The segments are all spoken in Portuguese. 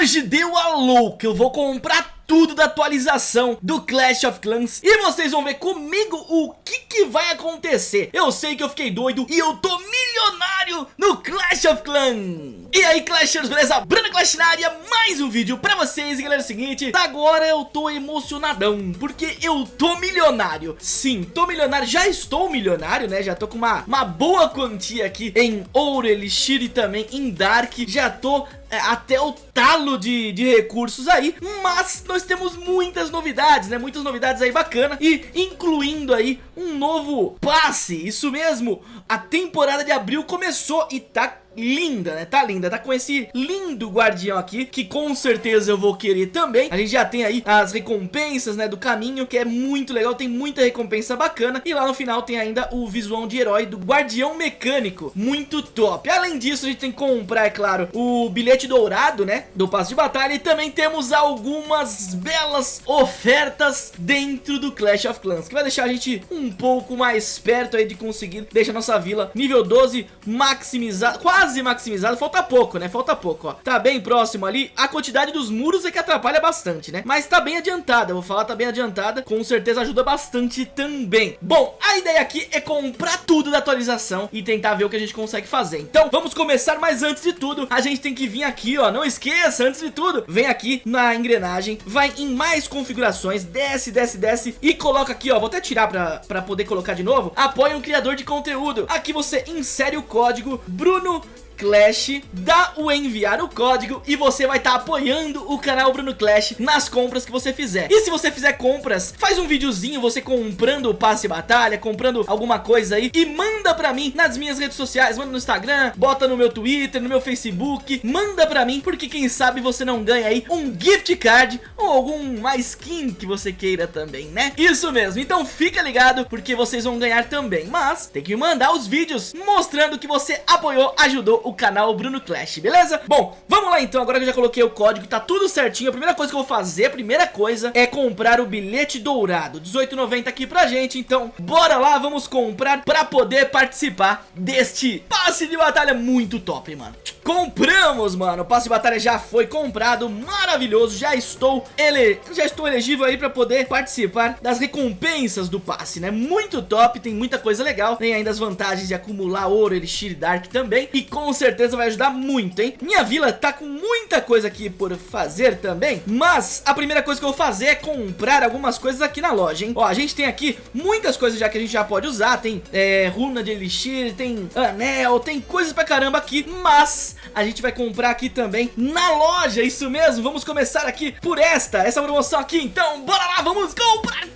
hoje deu a louca, eu vou comprar tudo da atualização do Clash of Clans E vocês vão ver comigo o que que vai acontecer. Eu sei que eu fiquei doido e eu tô milionário no Clash of Clans. E aí Clashers, beleza? Bruna Clash na área, mais um vídeo pra vocês. E galera, é o seguinte, agora eu tô emocionadão Porque eu tô milionário. Sim, tô milionário, já estou milionário, né? Já tô com uma, uma boa quantia aqui em Ouro, Elixir e também em Dark. Já tô até o talo de, de recursos aí, mas nós temos muitas novidades, né, muitas novidades aí bacana e incluindo aí um novo passe, isso mesmo, a temporada de abril começou e tá linda, né? Tá linda, tá com esse lindo guardião aqui, que com certeza eu vou querer também. A gente já tem aí as recompensas, né, do caminho, que é muito legal, tem muita recompensa bacana. E lá no final tem ainda o visual de herói do guardião mecânico, muito top. Além disso, a gente tem que comprar, é claro, o bilhete dourado, né, do passo de batalha. E também temos algumas belas ofertas dentro do Clash of Clans, que vai deixar a gente um pouco mais perto aí de conseguir deixar nossa vila nível 12 maximizada, quase maximizado, falta pouco, né? Falta pouco, ó. Tá bem próximo ali. A quantidade dos muros é que atrapalha bastante, né? Mas tá bem adiantada, vou falar, tá bem adiantada. Com certeza ajuda bastante também. Bom, a ideia aqui é comprar tudo da atualização e tentar ver o que a gente consegue fazer. Então, vamos começar, mas antes de tudo, a gente tem que vir aqui, ó. Não esqueça, antes de tudo, vem aqui na engrenagem, vai em mais configurações, desce, desce, desce e coloca aqui, ó. Vou até tirar pra, pra poder colocar de novo. Apoie um criador de conteúdo. Aqui você insere o código Bruno Clash, dá o enviar o código e você vai estar tá apoiando o canal Bruno Clash nas compras que você fizer. E se você fizer compras, faz um videozinho você comprando o passe batalha, comprando alguma coisa aí e manda pra mim nas minhas redes sociais, manda no Instagram, bota no meu Twitter, no meu Facebook, manda pra mim porque quem sabe você não ganha aí um gift card ou alguma skin que você queira também, né? Isso mesmo, então fica ligado porque vocês vão ganhar também, mas tem que mandar os vídeos mostrando que você apoiou, ajudou o canal Bruno Clash, beleza? Bom, vamos lá então, agora que eu já coloquei o código, tá tudo certinho A primeira coisa que eu vou fazer, a primeira coisa é comprar o bilhete dourado 18,90 aqui pra gente, então bora lá, vamos comprar pra poder participar deste passe de batalha muito top, mano Compramos, mano, o passe de batalha já foi comprado, maravilhoso, já estou ele... já estou elegível aí pra poder participar das recompensas do passe, né? Muito top, tem muita coisa legal, tem ainda as vantagens de acumular ouro, elixir dark também, e com certeza vai ajudar muito, hein? Minha vila tá com muita coisa aqui por fazer também, mas a primeira coisa que eu vou fazer é comprar algumas coisas aqui na loja, hein? Ó, a gente tem aqui muitas coisas já que a gente já pode usar, tem é, runa de elixir, tem anel, tem coisas pra caramba aqui, mas a gente vai comprar aqui também na loja, isso mesmo, vamos começar aqui por esta, essa promoção aqui, então. Bora lá, vamos comprar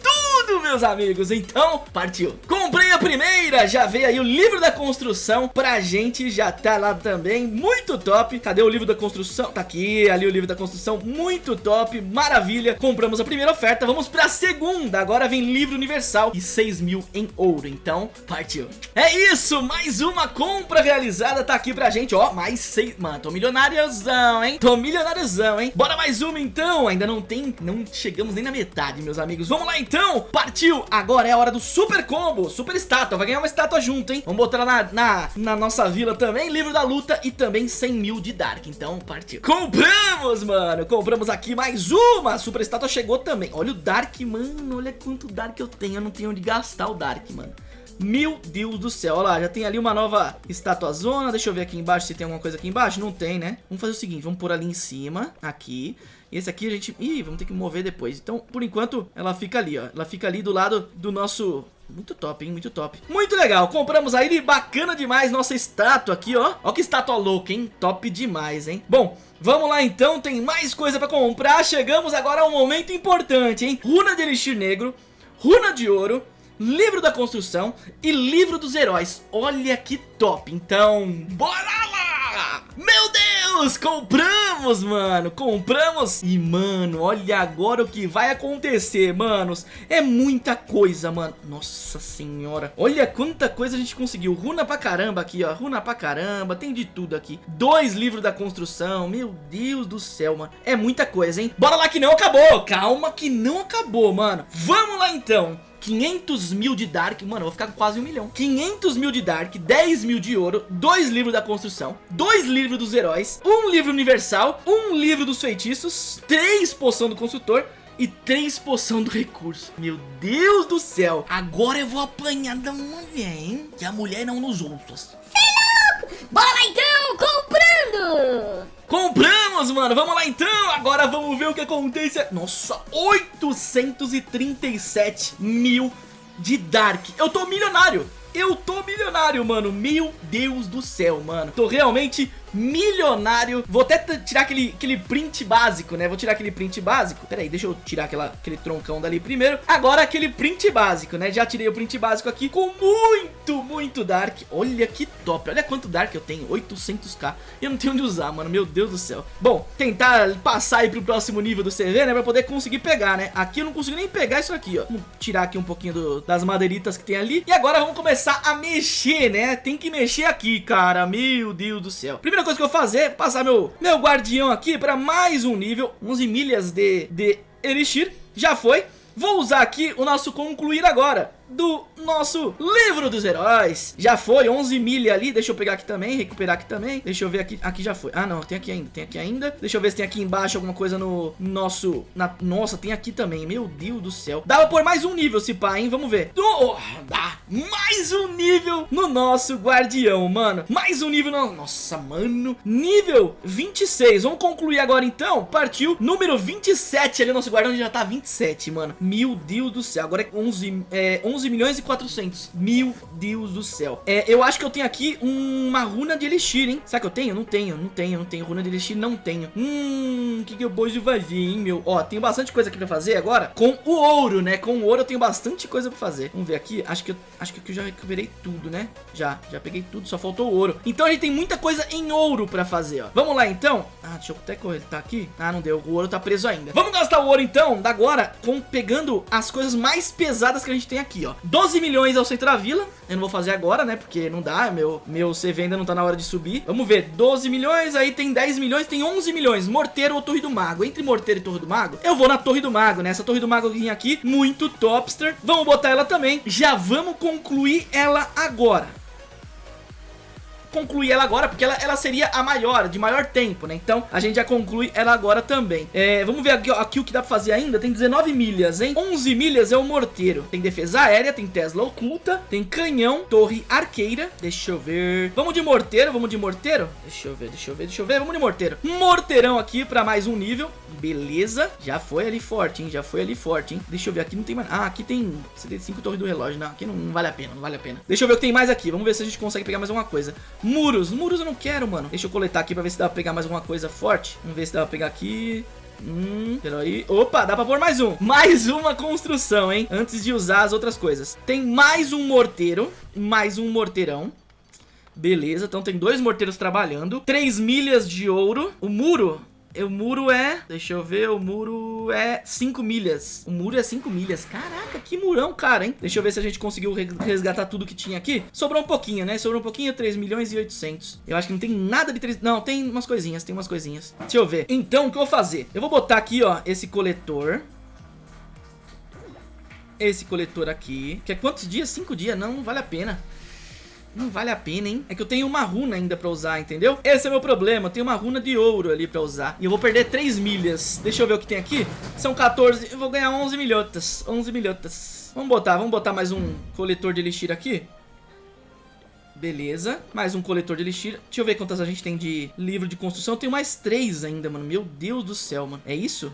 tudo, meus amigos, então partiu. Comprei a primeira, já veio aí o livro da construção pra gente, já tá lá também, muito top. Cadê o livro da construção? Tá aqui, ali o livro da construção, muito top, maravilha. Compramos a primeira oferta, vamos pra segunda. Agora vem livro universal e 6 mil em ouro, então partiu. É isso, mais uma compra realizada tá aqui pra gente, ó, mais 6... Mano, tô milionáriozão, hein? Tô milionáriozão, hein? Bora mais uma então, ainda não tem, não chegamos nem na metade, meus amigos. Vamos lá então, partiu. Agora é a hora do super combo, super estátua, vai ganhar uma estátua junto, hein? Vamos botar na, na, na nossa vila também, livro da luta e também 100 mil de Dark, então partiu. Compramos, mano, compramos aqui mais uma, super estátua chegou também. Olha o Dark, mano, olha quanto Dark eu tenho, eu não tenho onde gastar o Dark, mano. Meu Deus do céu, olha lá, já tem ali uma nova estátua zona Deixa eu ver aqui embaixo se tem alguma coisa aqui embaixo Não tem, né? Vamos fazer o seguinte, vamos pôr ali em cima Aqui Esse aqui a gente... Ih, vamos ter que mover depois Então, por enquanto, ela fica ali, ó Ela fica ali do lado do nosso muito top, hein? Muito top. Muito legal. Compramos aí, bacana demais, nossa estátua aqui, ó. Ó que estátua louca, hein? Top demais, hein? Bom, vamos lá então, tem mais coisa pra comprar. Chegamos agora a um momento importante, hein? Runa de Elixir Negro, Runa de Ouro, Livro da Construção e Livro dos Heróis. Olha que top. Então, bora lá! Meu Deus! Compramos, compramos, mano, compramos. E, mano, olha agora o que vai acontecer, manos. É muita coisa, mano. Nossa senhora. Olha quanta coisa a gente conseguiu. Runa pra caramba aqui, ó. Runa pra caramba, tem de tudo aqui. Dois livros da construção. Meu Deus do céu, mano. É muita coisa, hein? Bora lá que não acabou. Calma que não acabou, mano. Vamos lá então 500 mil de Dark, mano, eu vou ficar com quase um milhão 500 mil de Dark, 10 mil de ouro, dois livros da construção, dois livros dos heróis, um livro universal, um livro dos feitiços, três poção do construtor e três poção do recurso. Meu Deus do céu. Agora eu vou apanhar da mulher, hein? Que a mulher não nos outros. Bora lá então, comprando! Compramos, mano. Vamos lá então. Agora vamos ver o que acontece. Nossa, 837 mil de Dark. Eu tô milionário. Eu tô milionário, mano. Meu Deus do céu, mano. Tô realmente milionário. Vou até tirar aquele, aquele print básico, né? Vou tirar aquele print básico. Pera aí, deixa eu tirar aquela, aquele troncão dali primeiro. Agora aquele print básico, né? Já tirei o print básico aqui com muito, muito Dark. Olha que top. Olha quanto Dark eu tenho. 800k. E eu não tenho onde usar, mano. Meu Deus do céu. Bom, tentar passar aí pro próximo nível do CV, né? Pra poder conseguir pegar, né? Aqui eu não consigo nem pegar isso aqui, ó. Vamos tirar aqui um pouquinho do, das madeiritas que tem ali. E agora vamos começar a mexer, né? Tem que mexer aqui, cara. Meu Deus do céu. Primeira coisa que eu vou fazer é passar meu, meu guardião aqui para mais um nível, 11 milhas de, de Elixir, já foi. Vou usar aqui o nosso concluir agora do nosso livro dos heróis. Já foi, 11 milha ali, deixa eu pegar aqui também, recuperar aqui também. Deixa eu ver aqui, aqui já foi. Ah não, tem aqui ainda, tem aqui ainda. Deixa eu ver se tem aqui embaixo alguma coisa no nosso na, Nossa, tem aqui também, meu Deus do céu. Dá pra pôr mais um nível se pá, hein, vamos ver. Oh, Dá mais um nível no nosso guardião, mano. Mais um nível, no... nossa, mano. Nível 26, vamos concluir agora então. Partiu, número 27 ali, nosso guardião já tá 27, mano. Meu Deus do céu, agora é 11, é, 11 11 milhões e 400. Meu Deus do céu. É, eu acho que eu tenho aqui uma runa de elixir, hein? Será que eu tenho? Não tenho, não tenho, não tenho. Runa de elixir não tenho. Hum, o que, que eu posso fazer, hein, meu? Ó, tenho bastante coisa aqui pra fazer agora. Com o ouro, né? Com o ouro eu tenho bastante coisa pra fazer. Vamos ver aqui. Acho que eu, acho que eu já recuperei tudo, né? Já, já peguei tudo, só faltou o ouro. Então a gente tem muita coisa em ouro pra fazer, ó. Vamos lá, então. Ah, deixa eu até correr. Tá aqui? Ah, não deu. O ouro tá preso ainda. Vamos gastar o ouro, então, da agora, com pegando as coisas mais pesadas que a gente tem aqui, ó. 12 milhões ao centro da vila. Eu não vou fazer agora, né? Porque não dá, meu, meu CV ainda não tá na hora de subir. Vamos ver, 12 milhões, aí tem 10 milhões, tem 11 milhões. Morteiro ou Torre do Mago? Entre Morteiro e Torre do Mago, eu vou na Torre do Mago, né? Essa Torre do Mago aqui, muito topster. Vamos botar ela também. Já vamos concluir ela agora concluir ela agora, porque ela, ela seria a maior, de maior tempo, né? Então, a gente já conclui ela agora também. É, vamos ver aqui, ó, aqui o que dá pra fazer ainda. Tem 19 milhas, hein? 11 milhas é o morteiro. Tem defesa aérea, tem Tesla oculta, tem canhão, torre arqueira. Deixa eu ver. Vamos de morteiro, vamos de morteiro? Deixa eu ver, deixa eu ver, deixa eu ver. Vamos de morteiro. Morteirão aqui pra mais um nível. Beleza. Já foi ali forte, hein? Já foi ali forte, hein? Deixa eu ver, aqui não tem mais... Ah, aqui tem 75 torres do relógio. Não, aqui não, não vale a pena, não vale a pena. Deixa eu ver o que tem mais aqui. Vamos ver se a gente consegue pegar mais alguma coisa. Muros. Muros eu não quero, mano. Deixa eu coletar aqui pra ver se dá pra pegar mais alguma coisa forte. Vamos ver se dá pra pegar aqui. Hum, peraí. Opa, dá pra pôr mais um. Mais uma construção, hein? Antes de usar as outras coisas. Tem mais um morteiro. Mais um morteirão. Beleza, então tem dois morteiros trabalhando. Três milhas de ouro. O muro o muro é... Deixa eu ver, o muro é 5 milhas. O muro é 5 milhas. Caraca, que murão, cara, hein? Deixa eu ver se a gente conseguiu resgatar tudo que tinha aqui. Sobrou um pouquinho, né? Sobrou um pouquinho, 3 milhões e 800. Eu acho que não tem nada de 3... Não, tem umas coisinhas, tem umas coisinhas. Deixa eu ver. Então, o que eu vou fazer? Eu vou botar aqui, ó, esse coletor esse coletor aqui. Que é quantos dias? Cinco dias? Não, não vale a pena. Não vale a pena, hein? É que eu tenho uma runa ainda pra usar, entendeu? Esse é o meu problema, eu tenho uma runa de ouro ali pra usar. E eu vou perder 3 milhas. Deixa eu ver o que tem aqui. São 14, eu vou ganhar 11 milhotas 11 milhotas. Vamos botar, vamos botar mais um coletor de elixir aqui. Beleza, mais um coletor de elixir. Deixa eu ver quantas a gente tem de livro de construção. Eu tenho mais 3 ainda, mano. Meu Deus do céu, mano. É isso?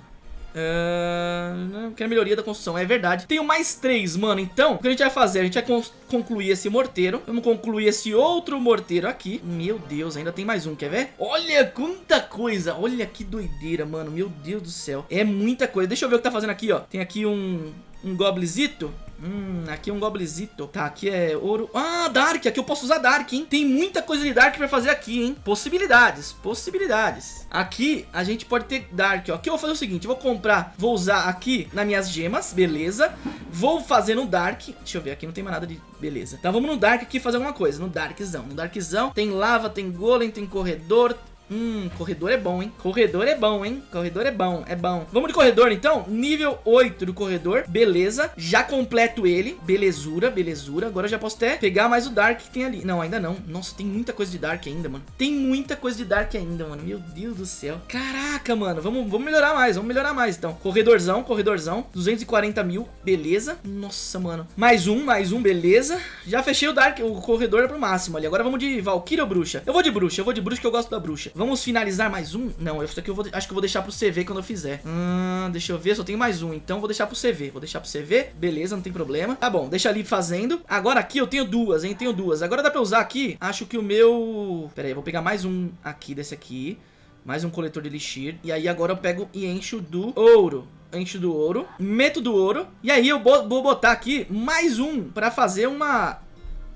Uh, quero melhoria da construção, é verdade Tenho mais três, mano, então O que a gente vai fazer? A gente vai concluir esse morteiro Vamos concluir esse outro morteiro aqui Meu Deus, ainda tem mais um, quer ver? Olha quanta coisa, olha que doideira, mano Meu Deus do céu, é muita coisa Deixa eu ver o que tá fazendo aqui, ó Tem aqui um, um goblizito Hum, aqui é um goblizito. Tá, aqui é ouro. Ah, Dark. Aqui eu posso usar Dark, hein? Tem muita coisa de Dark pra fazer aqui, hein? Possibilidades, possibilidades. Aqui a gente pode ter Dark, ó. Aqui eu vou fazer o seguinte, vou comprar, vou usar aqui nas minhas gemas, beleza? Vou fazer no Dark. Deixa eu ver, aqui não tem mais nada de... Beleza. Então vamos no Dark aqui fazer alguma coisa, no Darkzão. No Darkzão tem lava, tem golem, tem corredor, Hum, corredor é bom, hein? Corredor é bom, hein? Corredor é bom, é bom. Vamos de corredor, então? Nível 8 do corredor. Beleza. Já completo ele. Belezura, belezura. Agora eu já posso até pegar mais o Dark que tem ali. Não, ainda não. Nossa, tem muita coisa de Dark ainda, mano. Tem muita coisa de Dark ainda, mano. Meu Deus do céu. Caraca, mano. Vamos, vamos melhorar mais. Vamos melhorar mais, então. Corredorzão, corredorzão. 240 mil. Beleza. Nossa, mano. Mais um, mais um. Beleza. Já fechei o Dark, o corredor pro máximo ali. Agora vamos de Valkyrie ou Bruxa? Eu vou de Bruxa. Eu vou de Bruxa que eu gosto da Bruxa. Vamos finalizar mais um? Não, isso aqui eu vou, acho que eu vou deixar pro CV quando eu fizer. Hum, deixa eu ver, só tenho mais um. Então vou deixar pro CV. Vou deixar pro CV. Beleza, não tem problema. Tá bom, deixa ali fazendo. Agora aqui eu tenho duas, hein? Tenho duas. Agora dá pra usar aqui. Acho que o meu... Pera aí, vou pegar mais um aqui desse aqui. Mais um coletor de elixir. E aí agora eu pego e encho do ouro encho do ouro, meto do ouro, e aí eu vou botar aqui mais um pra fazer uma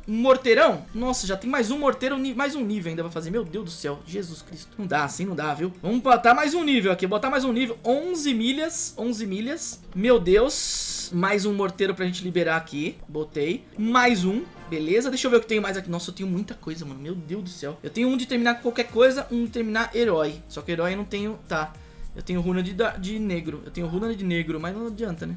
um morteirão? Nossa, já tem mais um morteiro, mais um nível ainda pra fazer. Meu Deus do céu, Jesus Cristo. Não dá, assim não dá, viu? Vamos botar mais um nível aqui, botar mais um nível. 11 milhas, 11 milhas. Meu Deus. Mais um morteiro pra gente liberar aqui. Botei. Mais um. Beleza, deixa eu ver o que tem mais aqui. Nossa, eu tenho muita coisa, mano. Meu Deus do céu. Eu tenho um de terminar qualquer coisa, um de terminar herói. Só que herói eu não tenho... Tá. Eu tenho runa de, de negro. Eu tenho runa de negro, mas não adianta, né?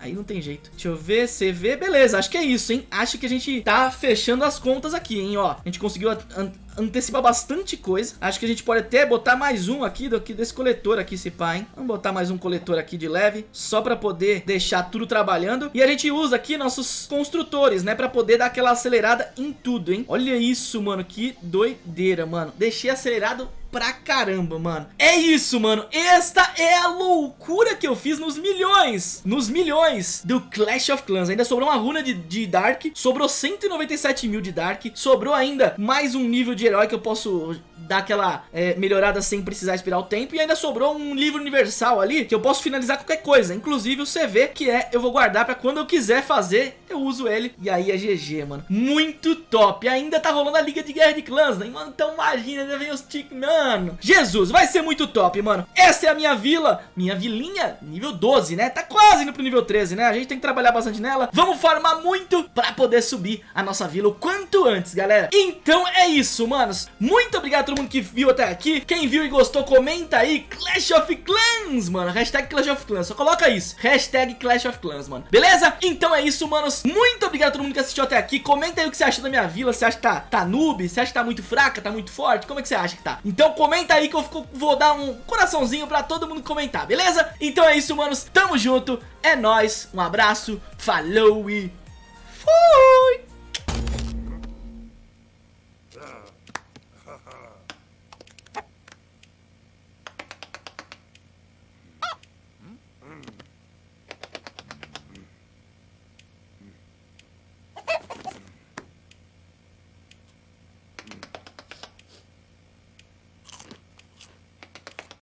Aí não tem jeito. Deixa eu ver, CV, beleza, acho que é isso, hein? Acho que a gente tá fechando as contas aqui, hein, ó. A gente conseguiu an antecipar bastante coisa. Acho que a gente pode até botar mais um aqui, do, desse coletor aqui, se pá, hein? Vamos botar mais um coletor aqui de leve, só pra poder deixar tudo trabalhando. E a gente usa aqui nossos construtores, né? Pra poder dar aquela acelerada em tudo, hein? Olha isso, mano, que doideira, mano. Deixei acelerado pra caramba, mano. É isso, mano. Esta é a loucura que eu fiz nos milhões, nos milhões do Clash of Clans. Ainda sobrou uma runa de, de Dark, sobrou 197 mil de Dark, sobrou ainda mais um nível de herói que eu posso dar aquela é, melhorada sem precisar esperar o tempo. E ainda sobrou um livro universal ali que eu posso finalizar qualquer coisa, inclusive o CV, que é eu vou guardar pra quando eu quiser fazer, eu uso ele. E aí é GG, mano. Muito top. Ainda tá rolando a Liga de Guerra de Clãs, né? Mano, então imagina, ainda vem os tic... Mano, Jesus, vai ser muito top, mano. Essa é a minha vila, minha vilinha, nível 12, né? Tá quase indo pro nível 13, né? A gente tem que trabalhar bastante nela. Vamos farmar muito pra poder subir a nossa vila o quanto antes, galera. Então é isso, manos. Muito obrigado a todo mundo que viu até aqui. Quem viu e gostou, comenta aí. Clash of Clans, mano. Hashtag Clash of Clans. Só coloca isso. Hashtag Clash of Clans, mano. Beleza? Então é isso, manos. Muito obrigado a todo mundo que assistiu até aqui. Comenta aí o que você achou da minha vila. Você acha que tá, tá noob? Você acha que tá muito fraca? Tá muito forte? Como é que você acha que tá? Então comenta aí que eu fico, vou dar um coraçãozinho pra todo mundo comentar, beleza? Então é isso, manos. Tamo junto. É nóis. Um abraço. Falou e... Fui!